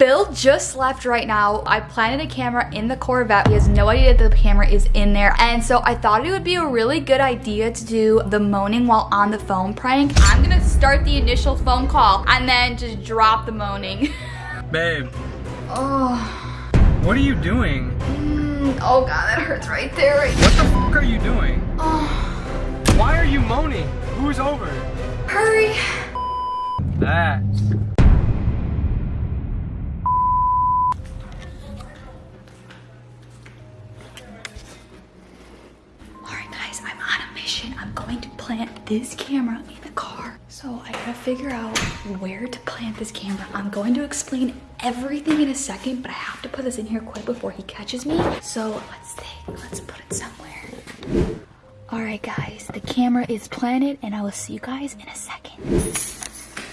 Bill just left right now. I planted a camera in the Corvette. He has no idea that the camera is in there. And so I thought it would be a really good idea to do the moaning while on the phone prank. I'm gonna start the initial phone call and then just drop the moaning. Babe, oh, what are you doing? mm, oh God, that hurts right there. Right What the f are you doing? Oh, Why are you moaning? Who's over? hurry. That. Alright guys, I'm on a mission. I'm going to plant this camera in the car. So I gotta figure out where to plant this camera. I'm going to explain everything in a second, but I have to put this in here quick before he catches me. So let's think, let's put it somewhere. Alright guys, the camera is planted and I will see you guys in a second.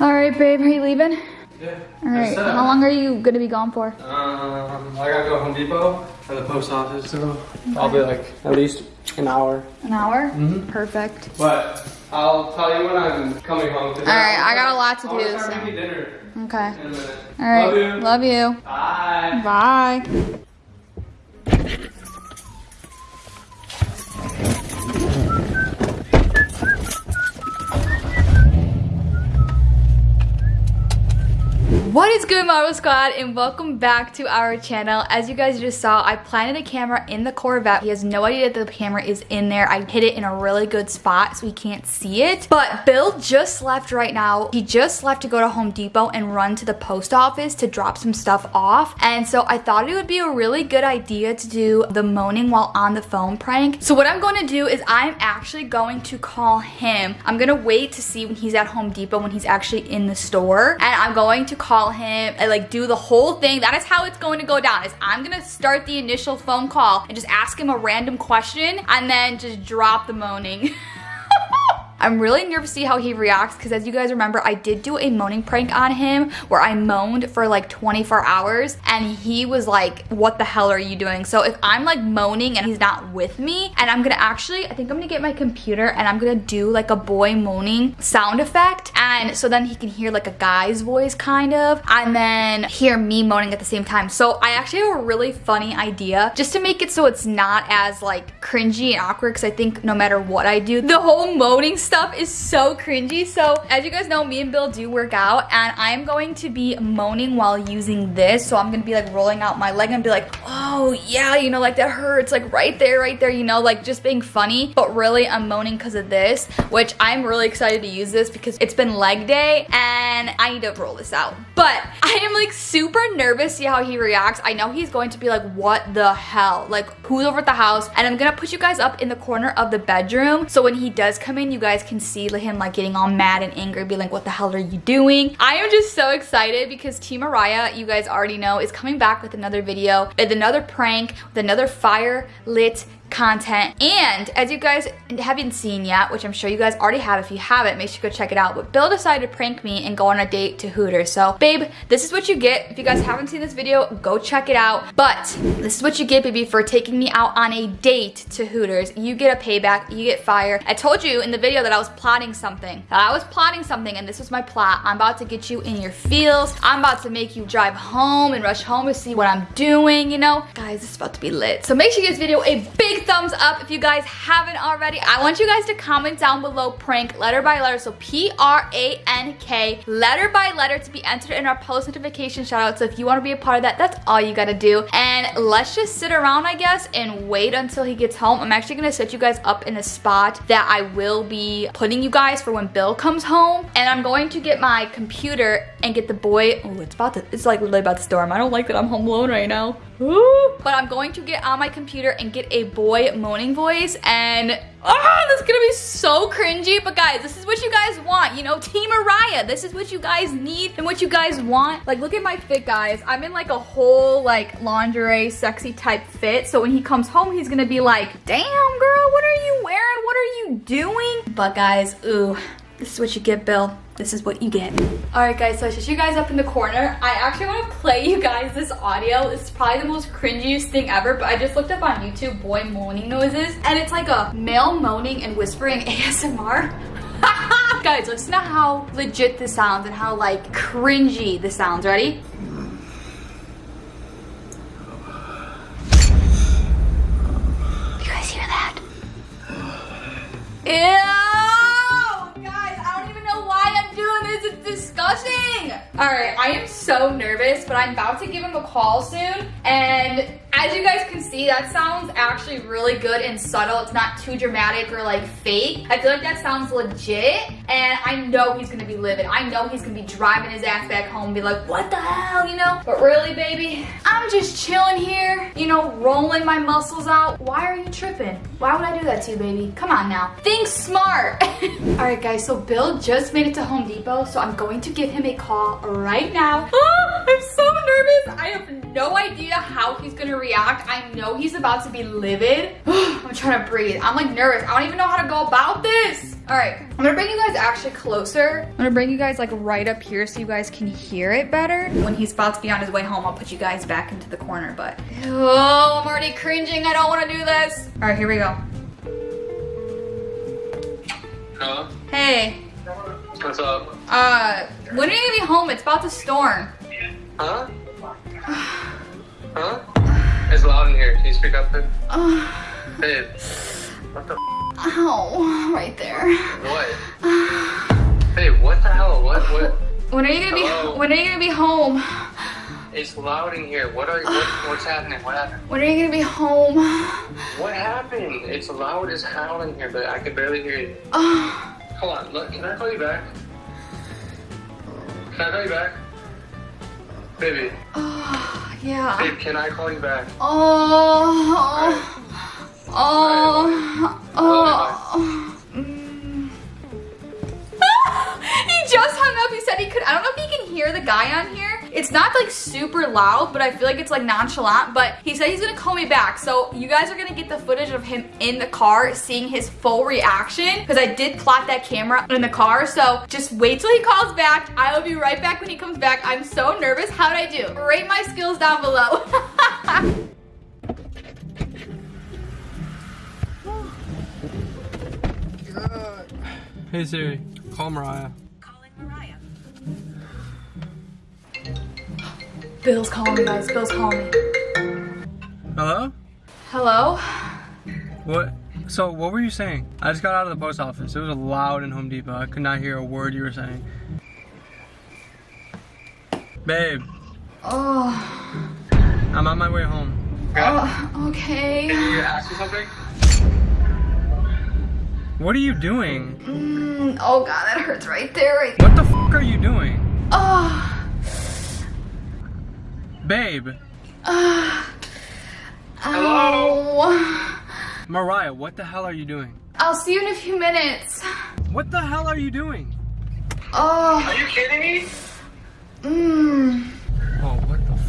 Alright babe, are you leaving? Yeah. Alright, how long are you gonna be gone for? Um, I gotta go to Home Depot and the post office, so I'll be like at least an hour. An hour? Mhm. Perfect. But I'll tell you when I'm coming home. Today. All right, I got a lot to I wanna do, start so- making dinner Okay. in a minute. Alright, Love you. love you. Bye. Bye. What is good Marvel Squad and welcome back to our channel. As you guys just saw, I planted a camera in the Corvette. He has no idea that the camera is in there. I hid it in a really good spot so he can't see it. But Bill just left right now. He just left to go to Home Depot and run to the post office to drop some stuff off. And so I thought it would be a really good idea to do the moaning while on the phone prank. So what I'm going to do is I'm actually going to call him. I'm going to wait to see when he's at Home Depot when he's actually in the store. And I'm going to call him and like do the whole thing. That is how it's going to go down is I'm going to start the initial phone call and just ask him a random question and then just drop the moaning. I'm really nervous to see how he reacts because as you guys remember, I did do a moaning prank on him where I moaned for like 24 hours and he was like, what the hell are you doing? So if I'm like moaning and he's not with me and I'm gonna actually, I think I'm gonna get my computer and I'm gonna do like a boy moaning sound effect. And so then he can hear like a guy's voice kind of and then hear me moaning at the same time. So I actually have a really funny idea just to make it so it's not as like cringy and awkward because I think no matter what I do, the whole moaning stuff is so cringy. So as you guys know, me and Bill do work out and I'm going to be moaning while using this. So I'm gonna be like rolling out my leg and be like, oh yeah, you know, like that hurts, like right there, right there, you know, like just being funny. But really I'm moaning because of this, which I'm really excited to use this because it's been leg day and I need to roll this out. But I am like super nervous see how he reacts. I know he's going to be like, what the hell? Like who's over at the house? And I'm gonna put you guys up in the corner of the bedroom. So when he does come in, you guys can see him like getting all mad and angry, be like, what the hell are you doing? I am just so excited because Team Mariah, you guys already know, is coming back with another video, with another prank, with another fire lit content. And as you guys haven't seen yet which i'm sure you guys already have if you haven't make sure you go check it out. But bill decided to prank me and go on a date to hooters. So babe this is what you get. If you guys haven't seen this video go check it out. But this is what you get baby for taking me out on a date to hooters. You get a payback. You get fire i told you in the video that i was plotting something. I was plotting something and this was my plot. I'm about to get you in your feels. I'm about to make you drive home and rush home to see what i'm doing you know? Guys is about to be lit. So make sure you give this video a big thumbs up if you guys haven't already. I want you guys to comment down below prank letter by letter. So P-R-A-N-K letter by letter to be entered in our post notification shout out. So if you want to be a part of that, that's all you got to do. And let's just sit around, I guess, and wait until he gets home. I'm actually going to set you guys up in a spot that I will be putting you guys for when Bill comes home. And I'm going to get my computer and get the boy. Oh, it's about to, it's like literally about to storm. I don't like that I'm home alone right now. Ooh. But I'm going to get on my computer and get a boy moaning voice and ah, this is gonna be so cringy. But guys, this is what you guys want, you know, Team Mariah. This is what you guys need and what you guys want. Like, look at my fit, guys. I'm in like a whole like lingerie, sexy type fit. So when he comes home, he's gonna be like, damn girl, what are you wearing? What are you doing? But guys, ooh, this is what you get, Bill. This is what you get. All right, guys, so I set you guys up in the corner. I actually want to play you guys this audio. It's probably the most cringiest thing ever, but I just looked up on YouTube boy moaning noises, and it's like a male moaning and whispering ASMR. guys, listen to how legit this sounds and how like cringy this sounds. Ready? All right, I am so nervous, but I'm about to give him a call soon, and as you guys can see, that sounds actually really good and subtle. It's not too dramatic or like fake. I feel like that sounds legit. And I know he's gonna be livid. I know he's gonna be driving his ass back home and be like, what the hell, you know? But really, baby, I'm just chilling here, you know, rolling my muscles out. Why are you tripping? Why would I do that to you, baby? Come on now. Think smart. All right, guys, so Bill just made it to Home Depot, so I'm going to give him a call right now. Oh, I'm so nervous. I have no idea how he's gonna react. I know he's about to be livid. I'm trying to breathe. I'm like nervous. I don't even know how to go about this. All right, I'm gonna bring you guys actually closer. I'm gonna bring you guys like right up here so you guys can hear it better. When he's about to be on his way home, I'll put you guys back into the corner, but oh, I'm already cringing. I don't wanna do this. All right, here we go. Hello? Hey, What's up? uh, when are you gonna be home? It's about to storm. Huh? Huh? It's loud in here. Can you speak up, babe? Oh, Babe. What the ow, right there. What? Babe, what the hell? What? What? When are you gonna be, Hello? when are you gonna be home? It's loud in here. What are what, what's happening? What happened? When are you gonna be home? What happened? It's loud as hell in here, but I can barely hear you. Oh, Hold on, look, can I call you back? Can I call you back? Baby, oh, yeah. babe, can I call you back? Oh, oh, Alright. oh. Mm. he just hung up. He said he could. I don't know if he can hear the guy on here. It's not like super loud, but I feel like it's like nonchalant. But he said he's gonna call me back. So you guys are gonna get the footage of him in the car seeing his full reaction because I did plot that camera in the car. So just wait till he calls back. I will be right back when he comes back. I'm so nervous. How did I do? Rate my skills down below. Hey Siri, call Mariah. Bill's calling me, guys. Bill's calling me. Hello? Hello? What? So, what were you saying? I just got out of the post office. It was loud in Home Depot. I could not hear a word you were saying. Babe, Oh, I'm on my way home. oh okay. you ask me something? What are you doing? Mm, oh god, that hurts right there. Right What the f are you doing? Oh, Babe, uh, ow. Mariah, what the hell are you doing? I'll see you in a few minutes. What the hell are you doing? Oh, Are you kidding me? mmm. Oh, what the f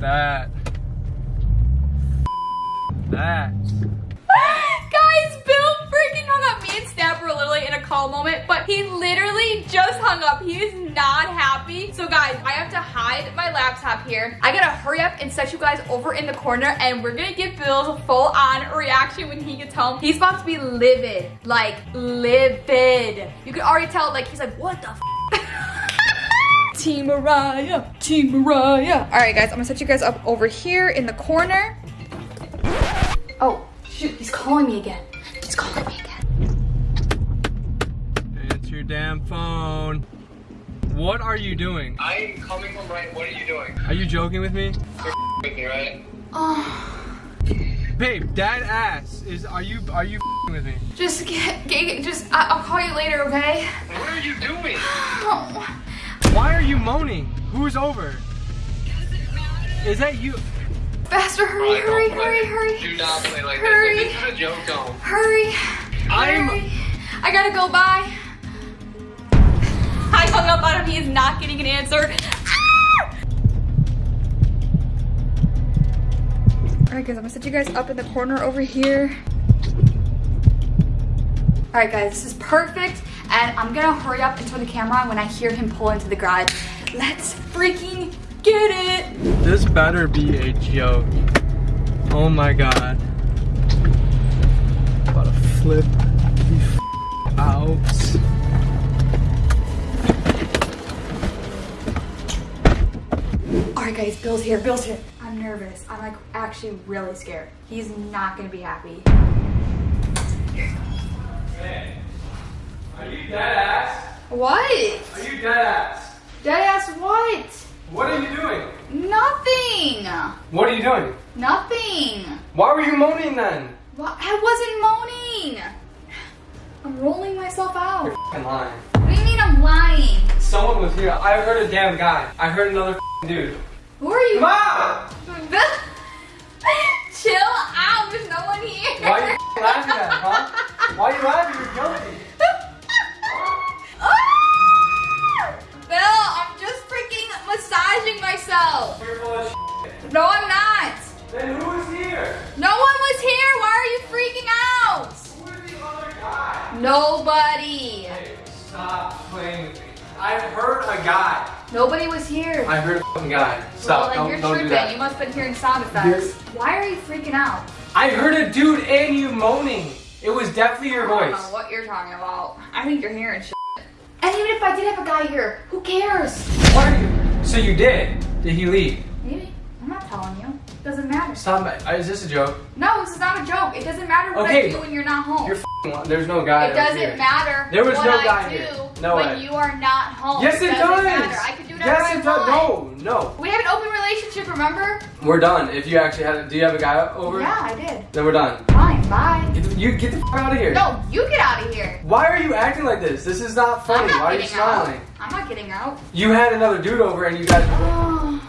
That. That. Guys, Bill freaking hung up. Me and Snap were literally in a call moment, but he literally just hung up. He is not happy. So guys, I have to hide my laptop here. I gotta hurry up and set you guys over in the corner and we're gonna give Bill's full on reaction when he gets home. He's about to be livid, like livid. You can already tell, like, he's like, what the f Team Mariah, Team Mariah. All right, guys, I'm gonna set you guys up over here in the corner. Oh, shoot, he's calling me again. He's calling me again. Answer your damn phone. What are you doing? I am coming home right. What are you doing? Are you joking with me? You're with me, right? Oh, Babe, that ass is. Are you? Are you with me? just get, get just, I- I'll call you later, okay? What are you doing? Oh, Why are you moaning? Who's over? Is that you? faster, hurry, hurry, hurry, hurry, Do not play like Hurry. this. This is a joke, don't. hurry, I'm- hurry. I gotta go, bye. Hung up on him, he is not getting an answer. Ah! Alright guys, I'm gonna set you guys up in the corner over here. Alright guys, this is perfect. And I'm gonna hurry up and turn the camera on when I hear him pull into the garage. Let's freaking get it! This better be a joke. Oh my god. About to flip out. Alright guys, Bill's here, Bill's here. I'm nervous. I'm like actually really scared. He's not gonna be happy. Hey, are you dead ass? What? Are you dead ass? Dead ass what? What are you doing? Nothing. What are you doing? Nothing. Why were you moaning then? What? I wasn't moaning. I'm rolling myself out. You're f***ing lying. What do you mean I'm lying? Someone was here. I heard a damn guy. I heard another dude. Who are you? Mom! Chill out. There's no one here. Why are you laughing at, huh? Why are you laughing? You're guilty. Ah! Bill, I'm just freaking massaging myself. You're full of. No, I'm not. Then who is here? No one was here. Why are you freaking out? Who is the other guy? Nobody. Hey, stop playing with me. I heard a guy. Nobody was here. I heard a fucking guy. Stop. well, then don't you're don't do that. You must have been hearing sound effects. Why are you freaking out? I heard a dude and you moaning. It was definitely your voice. I don't know what you're talking about. I think you're hearing shit. And even if I did have a guy here, who cares? What are you? So you did? Did he leave? Maybe. I'm not telling you. It doesn't matter. Stop. uh, Is this a joke? No, this is not a joke. It doesn't matter what Okay, I do when you're not home. You're f***ing. There's no guy. it doesn't matter There was what no I guy do here. No when way. you are not home. Yes, it doesn't does. Matter. I can do whatever yes, I it does. No, no. We have an open relationship, remember? We're done. If you actually had, do you have a guy over? Yeah, I did. Then we're done. Fine, bye. Get the, you get the f out of here. No, you get out of here. Why are you acting like this? This is not funny. not Why are you smiling? out. I'm not getting out. You had another dude over and you guys. Oh,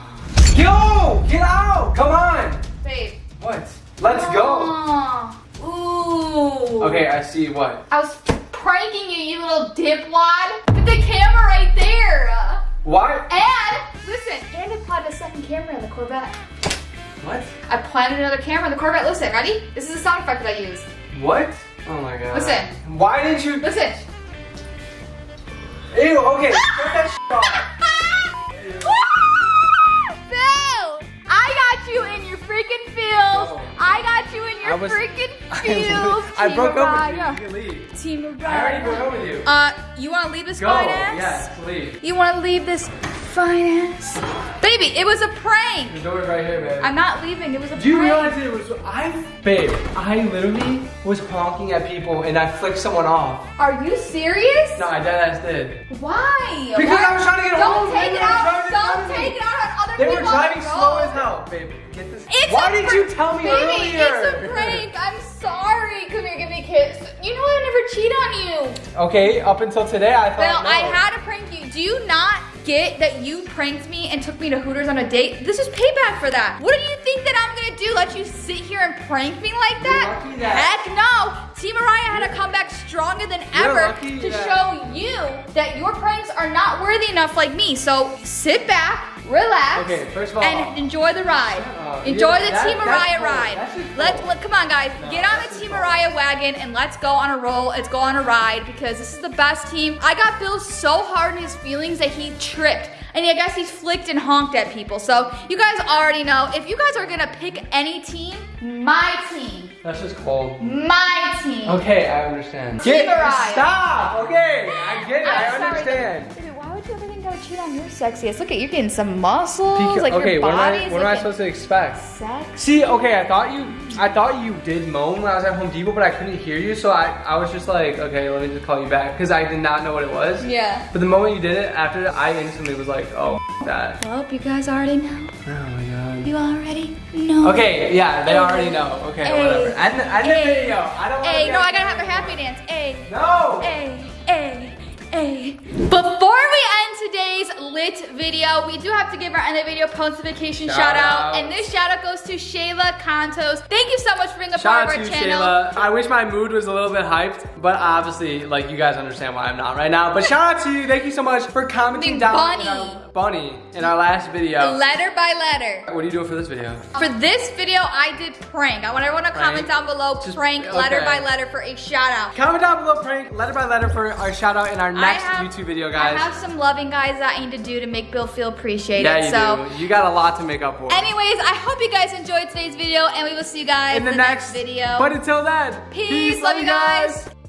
Yo, get out! Come on. babe. What? Let's go. Oh. Ooh. Okay, I see what. I was pranking you, you little dipwad. Put the camera right there. Why? And listen, and I planted a second camera in the Corvette. What? I planted another camera in the Corvette. Listen, ready? This is a sound effect that I use. What? Oh my god. Listen. Why didn't you? Listen. Ew. Okay. Get that shit off. Bill, I got you in your freaking feels. No. I got you in your I was- freaking I feels. I Team broke up with you. You can leave. Team I already broke Mariah. up with you. Uh, you want to leave this Go. finance? Yes, please. You want to leave this finance? Baby, it was a prank. The door's right here, babe. I'm not leaving. It was a prank. Do you realize it was I? Babe, I literally was honking at people and I flicked someone off. Are you serious? No, I dead ass did. Why? Because Why- I was trying to get Don't home. take They it were out. driving Don't take it out on other They were people on driving the slow as hell, babe. Get this. It's Why didn't you tell me Baby, earlier? it's a prank. I'm sorry. Come here, give me a kiss. You know I would never cheat on you. Okay, up until today I thought. Bill, no. I had to prank you. Do you not get that you pranked me and took me to Hooters on a date? This is payback for that. What do you think that I'm gonna do? Let you sit here and prank me like that? That- Heck no. Team Mariah had to come back stronger than ever to that- show you that your pranks are not worthy enough like me. So sit back, relax, Okay, first of all- and enjoy the ride. Up. Enjoy Yeah, the that- Team that's Mariah cool. ride. That's Let's cool. let, come on, guys. No, Get on the just Team cool. Mariah wagon and let's go on a roll. Let's go on a ride because this is the best team. I got Bill so hard in his feelings that he tripped. And I guess he's flicked and honked at people. So you guys already know. If you guys are gonna pick any team, my team. That's just cold. My team. Okay, I understand. Team Mariah. Stop. Okay, I get it. I I'm sorry. understand. Baby, why would you ever cheat on your sexiest? Look at you're getting some muscles. like okay, your what am I? What am I supposed to expect? Sex. See, okay, I thought you, I thought you did moan when I was at Home Depot, but I couldn't hear you, so I, I was just like, okay, let me just call you back, because I did not know what it was. Yeah. But the moment you did it, after that, I instantly was like, oh, that. Well, you guys already know. Oh my god. You already know. Okay, yeah, they already know. Okay, Hey. whatever. And the, and the video. I don't want Hey, no, I gotta have a happy dance. Hey, No. hey, hey, hey. Before we end today's lit video, we do have to give our end of video post notification shout, Shout out. out. And this shout out goes to Shayla Contos. Thank you so much for being a Shout part of to our channel. Shayla. I wish my mood was a little bit hyped, but obviously, like you guys understand why I'm not right now. But shout out to you. Thank you so much for commenting Being down bunny. Bunny in our last video. Letter by letter. What are you doing for this video? For this video, I did prank. I want everyone to comment down below Just- prank letter by letter for a shout out. Comment down below prank letter by letter for our shout out in our next have- YouTube video, guys. I have some loving guys that I need to do to make Bill feel appreciated. yeah, you so, do. You got a lot to make up for. anyways, I hope you guys enjoyed today's video, and we will see you guys in the, next video. But until then, Peace. Love you guys.